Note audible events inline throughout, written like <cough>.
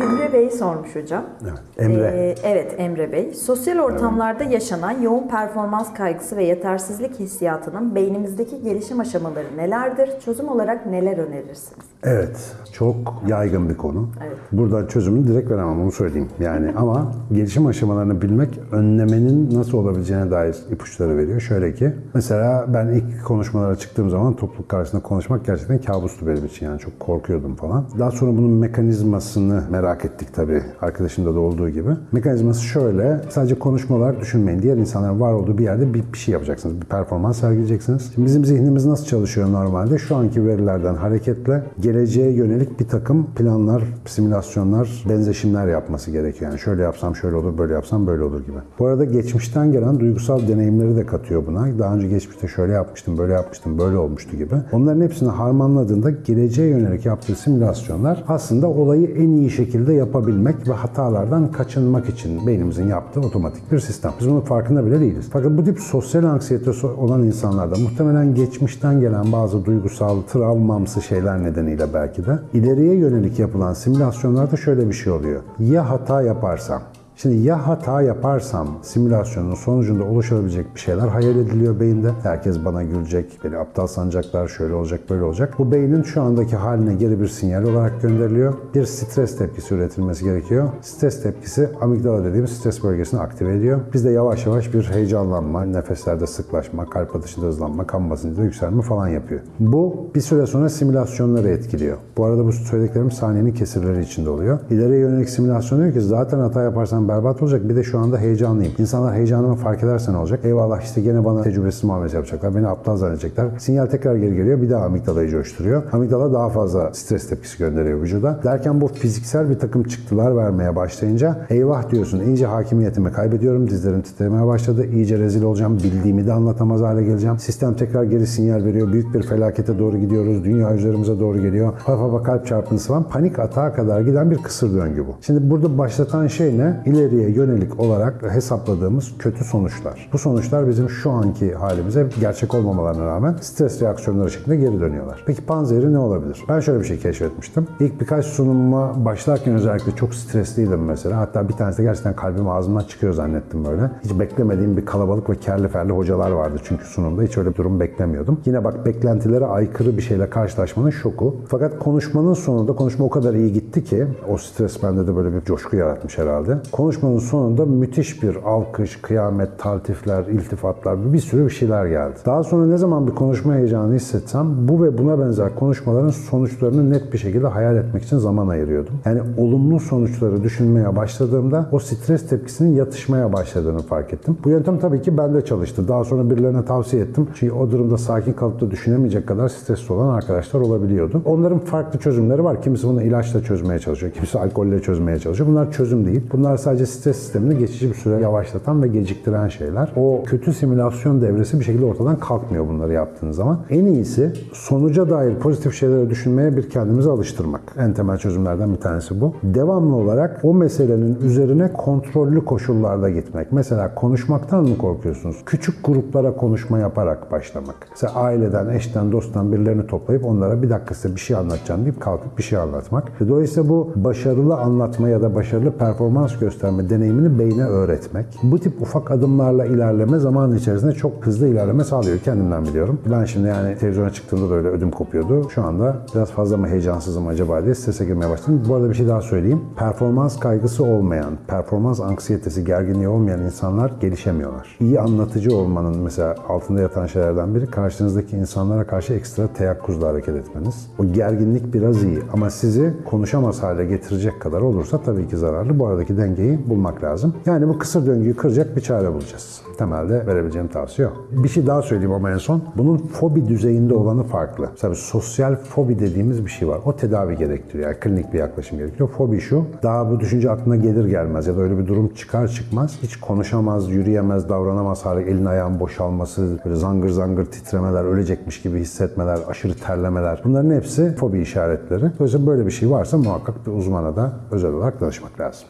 Emre Bey sormuş hocam. Evet, Emre. Ee, evet Emre Bey. Sosyal ortamlarda yaşanan yoğun performans kaygısı ve yetersizlik hissiyatının beynimizdeki gelişim aşamaları nelerdir? Çözüm olarak neler önerirsiniz? Evet, çok yaygın bir konu. Evet. Buradan çözümünü direkt veremem, onu söyleyeyim. Yani <laughs> ama gelişim aşamalarını bilmek önlemenin nasıl olabileceğine dair ipuçları veriyor. Şöyle ki, mesela ben ilk konuşmalara çıktığım zaman topluluk karşısında konuşmak gerçekten kabustu benim için. Yani çok korkuyordum falan. Daha sonra bunun mekanizmasını merak ettik tabii. Arkadaşımda da olduğu gibi. Mekanizması şöyle, sadece konuşmalar düşünmeyin. Diğer insanların var olduğu bir yerde bir, bir şey yapacaksınız. Bir performans sergileyeceksiniz. Şimdi bizim zihnimiz nasıl çalışıyor normalde? Şu anki verilerden hareketle geleceğe yönelik bir takım planlar, simülasyonlar, benzeşimler yapması gerekiyor. Yani şöyle yapsam şöyle olur, böyle yapsam böyle olur gibi. Bu arada geçmişten gelen duygusal deneyimleri de katıyor buna. Daha önce geçmişte şöyle yapmıştım, böyle yapmıştım, böyle olmuştu gibi. Onların hepsini harmanladığında geleceğe yönelik yaptığı simülasyonlar aslında olayı en iyi şekilde yapabilmek ve hatalardan kaçınmak için beynimizin yaptığı otomatik bir sistem. Biz bunun farkında bile değiliz. Fakat bu tip sosyal anksiyetesi olan insanlarda muhtemelen geçmişten gelen bazı duygusal, travmamsı şeyler nedeniyle belki de ileriye yönelik yapılan simülasyonlarda şöyle bir şey oluyor. Ya hata yaparsam? Şimdi ya hata yaparsam simülasyonun sonucunda oluşabilecek bir şeyler hayal ediliyor beyinde. Herkes bana gülecek, beni aptal sanacaklar, şöyle olacak, böyle olacak. Bu beynin şu andaki haline geri bir sinyal olarak gönderiliyor. Bir stres tepkisi üretilmesi gerekiyor. Stres tepkisi amigdala dediğimiz stres bölgesini aktive ediyor. Bizde yavaş yavaş bir heyecanlanma, nefeslerde sıklaşma, kalp atışında hızlanma, kan basıncında yükselme falan yapıyor. Bu bir süre sonra simülasyonları etkiliyor. Bu arada bu söylediklerim saniyenin kesirleri içinde oluyor. İleriye yönelik simülasyon diyor ki zaten hata yaparsan berbat olacak. Bir de şu anda heyecanlıyım. İnsanlar heyecanımı fark ederse ne olacak? Eyvallah işte gene bana tecrübesiz muamelesi yapacaklar. Beni aptal zannedecekler. Sinyal tekrar geri geliyor. Bir daha amigdalayı coşturuyor. Amigdala daha fazla stres tepkisi gönderiyor vücuda. Derken bu fiziksel bir takım çıktılar vermeye başlayınca eyvah diyorsun. İyice hakimiyetimi kaybediyorum. Dizlerim titremeye başladı. İyice rezil olacağım. Bildiğimi de anlatamaz hale geleceğim. Sistem tekrar geri sinyal veriyor. Büyük bir felakete doğru gidiyoruz. Dünya üzerimize doğru geliyor. Hafif kalp çarpıntısı falan. Panik atağa kadar giden bir kısır döngü bu. Şimdi burada başlatan şey ne? İleriye yönelik olarak hesapladığımız kötü sonuçlar. Bu sonuçlar bizim şu anki halimize gerçek olmamalarına rağmen stres reaksiyonları şeklinde geri dönüyorlar. Peki panzehri ne olabilir? Ben şöyle bir şey keşfetmiştim. İlk birkaç sunumuma başlarken özellikle çok stresliydim mesela. Hatta bir tanesi de gerçekten kalbim ağzımdan çıkıyor zannettim böyle. Hiç beklemediğim bir kalabalık ve kerli ferli hocalar vardı çünkü sunumda. Hiç öyle bir durum beklemiyordum. Yine bak beklentilere aykırı bir şeyle karşılaşmanın şoku. Fakat konuşmanın sonunda konuşma o kadar iyi gitti ki o stres bende de böyle bir coşku yaratmış herhalde. Konuşmanın sonunda müthiş bir alkış, kıyamet, taltifler, iltifatlar bir sürü bir şeyler geldi. Daha sonra ne zaman bir konuşma heyecanı hissetsem bu ve buna benzer konuşmaların sonuçlarını net bir şekilde hayal etmek için zaman ayırıyordum. Yani olumlu sonuçları düşünmeye başladığımda o stres tepkisinin yatışmaya başladığını fark ettim. Bu yöntem tabii ki bende çalıştı. Daha sonra birilerine tavsiye ettim. Çünkü o durumda sakin kalıp da düşünemeyecek kadar stresli olan arkadaşlar olabiliyordu. Onların farklı çözümleri var. Kimisi bunu ilaçla çözmeye çalışıyor. Kimisi alkolle çözmeye çalışıyor. Bunlar çözüm değil. Bunlar sadece stres sistemini geçici bir süre yavaşlatan ve geciktiren şeyler. O kötü simülasyon devresi bir şekilde ortadan kalkmıyor bunları yaptığınız zaman. En iyisi sonuca dair pozitif şeyleri düşünmeye bir kendimizi alıştırmak. En temel çözümlerden bir tanesi bu. Devamlı olarak o meselenin üzerine kontrollü koşullarda gitmek. Mesela konuşmaktan mı korkuyorsunuz? Küçük gruplara konuşma yaparak başlamak. Mesela aileden, eşten, dosttan birilerini toplayıp onlara bir dakika size bir şey anlatacağım deyip kalkıp bir şey anlatmak. Dolayısıyla bu başarılı anlatma ya da başarılı performans gösterme deneyimini beyne öğretmek. Bu tip ufak adımlarla ilerleme zaman içerisinde çok hızlı ilerleme sağlıyor. Kendimden biliyorum. Ben şimdi yani televizyona çıktığımda da öyle ödüm kopuyordu. Şu anda biraz fazla mı heyecansızım acaba diye strese girmeye başladım. Bu arada bir şey daha söyleyeyim. Performans kaygısı olmayan, performans anksiyetesi, gerginliği olmayan insanlar gelişemiyorlar. İyi anlatıcı olmanın mesela altında yatan şeylerden biri karşınızdaki insanlara karşı ekstra teyakkuzla hareket etmeniz. O gerginlik biraz iyi ama sizi konuşamaz hale getirecek kadar olursa tabii ki zararlı. Bu aradaki dengeyi bulmak lazım. Yani bu kısır döngüyü kıracak bir çare bulacağız. Temelde verebileceğim tavsiye o. Bir şey daha söyleyeyim ama en son. Bunun fobi düzeyinde olanı farklı. Mesela sosyal fobi dediğimiz bir şey var. O tedavi gerektiriyor. Yani klinik bir yaklaşım gerekiyor. Fobi şu. Daha bu düşünce aklına gelir gelmez ya da öyle bir durum çıkar çıkmaz hiç konuşamaz, yürüyemez, davranamaz hale elin ayağın boşalması, böyle zangır zangır titremeler, ölecekmiş gibi hissetmeler, aşırı terlemeler. Bunların hepsi fobi işaretleri. Dolayısıyla böyle bir şey varsa muhakkak bir uzmana da özel olarak danışmak lazım.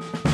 you